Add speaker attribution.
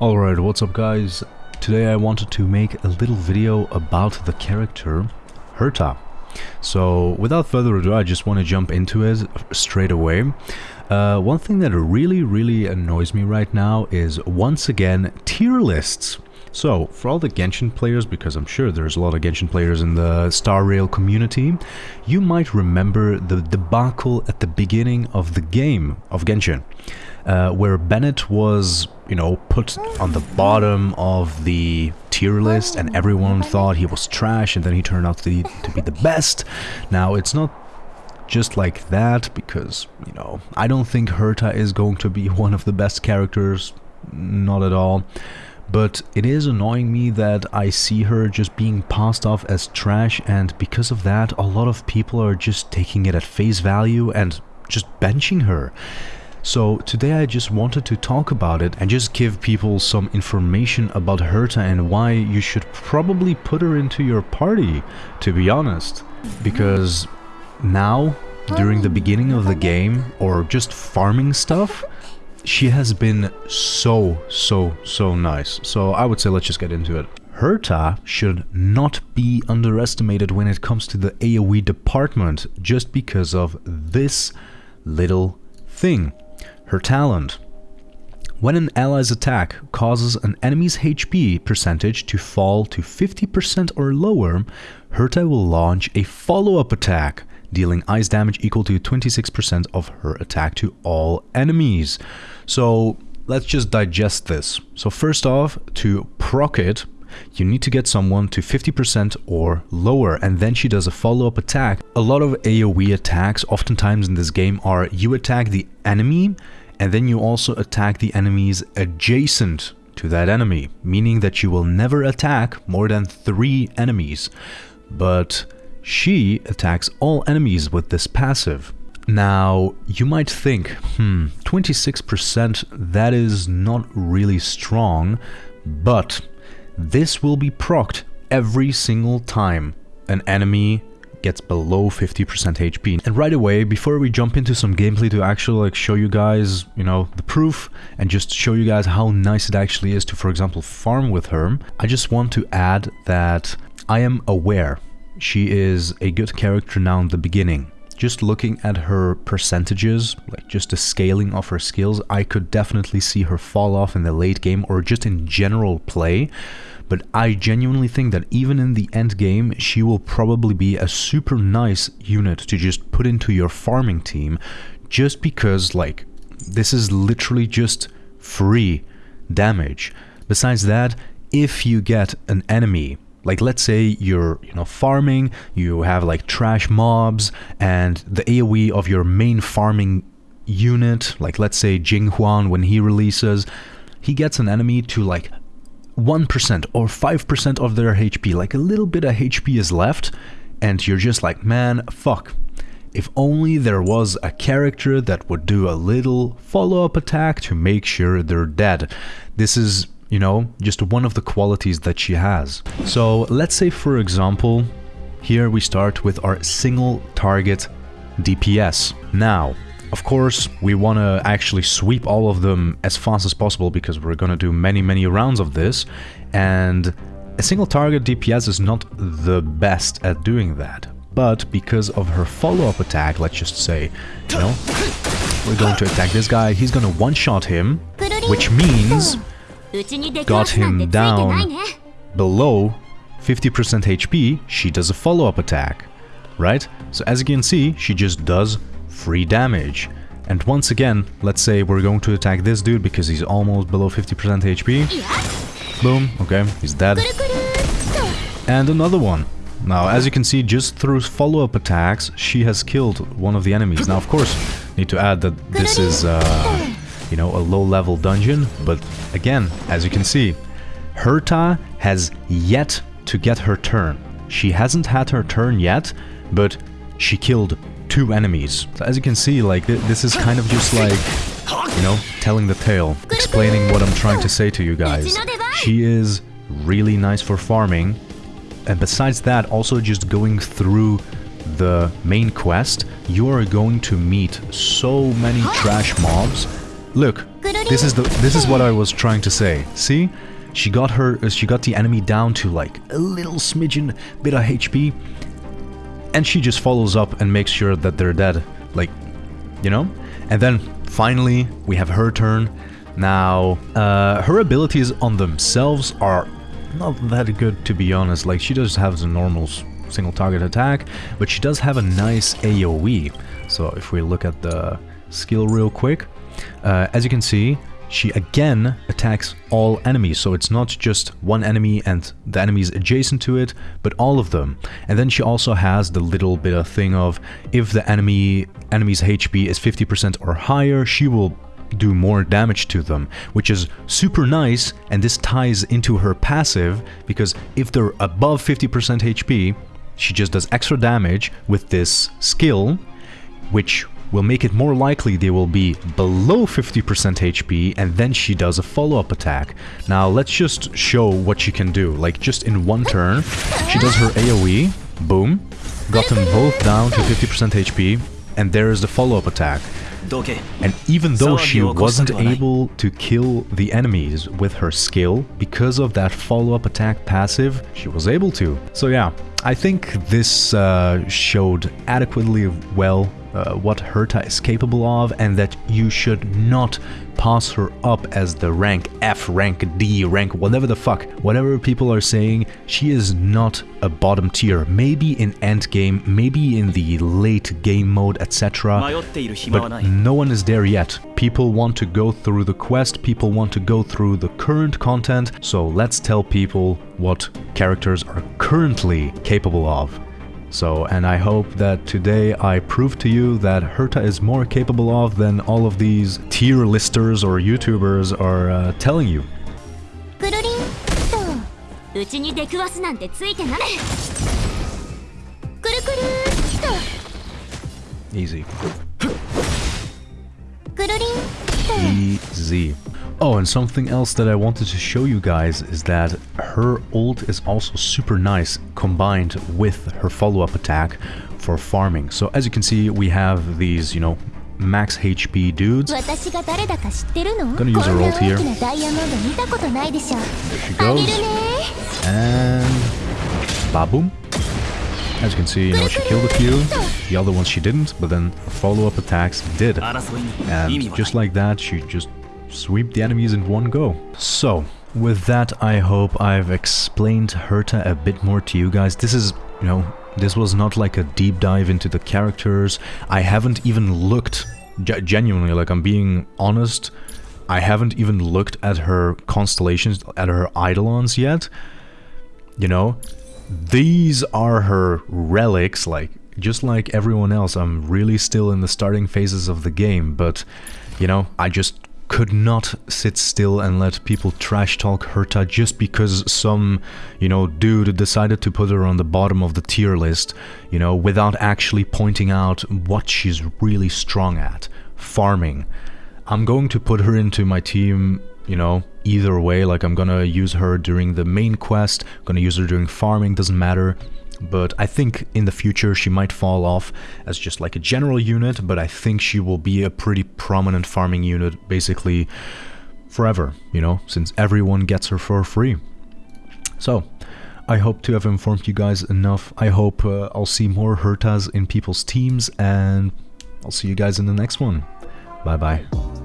Speaker 1: Alright, what's up guys? Today I wanted to make a little video about the character Herta. So without further ado, I just want to jump into it straight away. Uh, one thing that really, really annoys me right now is, once again, tier lists. So, for all the Genshin players, because I'm sure there's a lot of Genshin players in the Star Rail community, you might remember the debacle at the beginning of the game of Genshin, uh, where Bennett was, you know, put on the bottom of the tier list and everyone thought he was trash and then he turned out to be, to be the best. Now, it's not just like that because, you know, I don't think Herta is going to be one of the best characters, not at all but it is annoying me that I see her just being passed off as trash and because of that a lot of people are just taking it at face value and just benching her. So today I just wanted to talk about it and just give people some information about Herta and why you should probably put her into your party, to be honest. Because now, during the beginning of the game, or just farming stuff, she has been so, so, so nice. So I would say let's just get into it. Herta should not be underestimated when it comes to the AoE department just because of this little thing. Her talent. When an ally's attack causes an enemy's HP percentage to fall to 50% or lower, Herta will launch a follow-up attack dealing ice damage equal to 26% of her attack to all enemies. So let's just digest this. So first off, to proc it, you need to get someone to 50% or lower and then she does a follow-up attack. A lot of AoE attacks oftentimes in this game are you attack the enemy and then you also attack the enemies adjacent to that enemy, meaning that you will never attack more than three enemies. But she attacks all enemies with this passive. Now, you might think, hmm, 26% that is not really strong, but this will be procced every single time an enemy gets below 50% HP. And right away, before we jump into some gameplay to actually like show you guys, you know, the proof and just show you guys how nice it actually is to, for example, farm with her, I just want to add that I am aware she is a good character now in the beginning. Just looking at her percentages, like just the scaling of her skills, I could definitely see her fall off in the late game or just in general play. But I genuinely think that even in the end game, she will probably be a super nice unit to just put into your farming team just because like this is literally just free damage. Besides that, if you get an enemy like let's say you're you know farming, you have like trash mobs and the AoE of your main farming unit, like let's say Jing Yuan when he releases, he gets an enemy to like 1% or 5% of their HP, like a little bit of HP is left and you're just like, man, fuck. If only there was a character that would do a little follow-up attack to make sure they're dead. This is you know, just one of the qualities that she has. So let's say for example, here we start with our single target DPS. Now, of course, we want to actually sweep all of them as fast as possible because we're going to do many, many rounds of this. And a single target DPS is not the best at doing that. But because of her follow-up attack, let's just say, you know, we're going to attack this guy, he's going to one-shot him, which means got him down below 50% HP, she does a follow-up attack, right? So as you can see, she just does free damage. And once again, let's say we're going to attack this dude because he's almost below 50% HP. Boom, okay, he's dead. And another one. Now, as you can see, just through follow-up attacks, she has killed one of the enemies. Now, of course, need to add that this is uh, you know, a low-level dungeon, but again, as you can see, Herta has yet to get her turn. She hasn't had her turn yet, but she killed two enemies. So as you can see, like, th this is kind of just like, you know, telling the tale, explaining what I'm trying to say to you guys. She is really nice for farming, and besides that, also just going through the main quest, you are going to meet so many trash mobs Look, This is the this is what I was trying to say. See? She got her uh, she got the enemy down to like a little smidgen bit of HP and she just follows up and makes sure that they're dead. Like, you know? And then finally we have her turn. Now, uh, her abilities on themselves are not that good to be honest. Like she does have the normal single target attack, but she does have a nice AoE. So if we look at the skill real quick, uh, as you can see, she again attacks all enemies, so it's not just one enemy and the enemies adjacent to it, but all of them. And then she also has the little bit of thing of if the enemy enemy's HP is 50% or higher, she will do more damage to them, which is super nice, and this ties into her passive, because if they're above 50% HP, she just does extra damage with this skill, which will make it more likely they will be below 50% HP and then she does a follow-up attack. Now let's just show what she can do. Like just in one turn, she does her AoE, boom, got them both down to 50% HP and there is the follow-up attack. And even though she wasn't able to kill the enemies with her skill, because of that follow-up attack passive, she was able to. So yeah, I think this uh, showed adequately well uh, what Herta is capable of and that you should not pass her up as the rank F, rank D, rank whatever the fuck, whatever people are saying, she is not a bottom tier. Maybe in end game, maybe in the late game mode, etc. But no one is there yet. People want to go through the quest, people want to go through the current content, so let's tell people what characters are currently capable of. So, and I hope that today I prove to you that Herta is more capable of than all of these tier listers or YouTubers are uh, telling you. Easy. Easy. Oh, and something else that I wanted to show you guys is that her ult is also super nice combined with her follow-up attack for farming. So as you can see, we have these, you know, max HP dudes. Gonna use her ult here. There she goes. And... Baboom. As you can see, you know, she killed a few, the other ones she didn't, but then follow-up attacks did. And just like that, she just sweep the enemies in one go. So, with that, I hope I've explained Herta a bit more to you guys. This is, you know, this was not like a deep dive into the characters. I haven't even looked, genuinely, like I'm being honest, I haven't even looked at her constellations, at her eidolons yet. You know, these are her relics, like, just like everyone else, I'm really still in the starting phases of the game, but, you know, I just could not sit still and let people trash talk Herta just because some, you know, dude decided to put her on the bottom of the tier list, you know, without actually pointing out what she's really strong at, farming. I'm going to put her into my team, you know, either way, like I'm gonna use her during the main quest, gonna use her during farming, doesn't matter but I think in the future she might fall off as just like a general unit, but I think she will be a pretty prominent farming unit basically forever, you know, since everyone gets her for free. So, I hope to have informed you guys enough. I hope uh, I'll see more Hertas in people's teams, and I'll see you guys in the next one. Bye bye.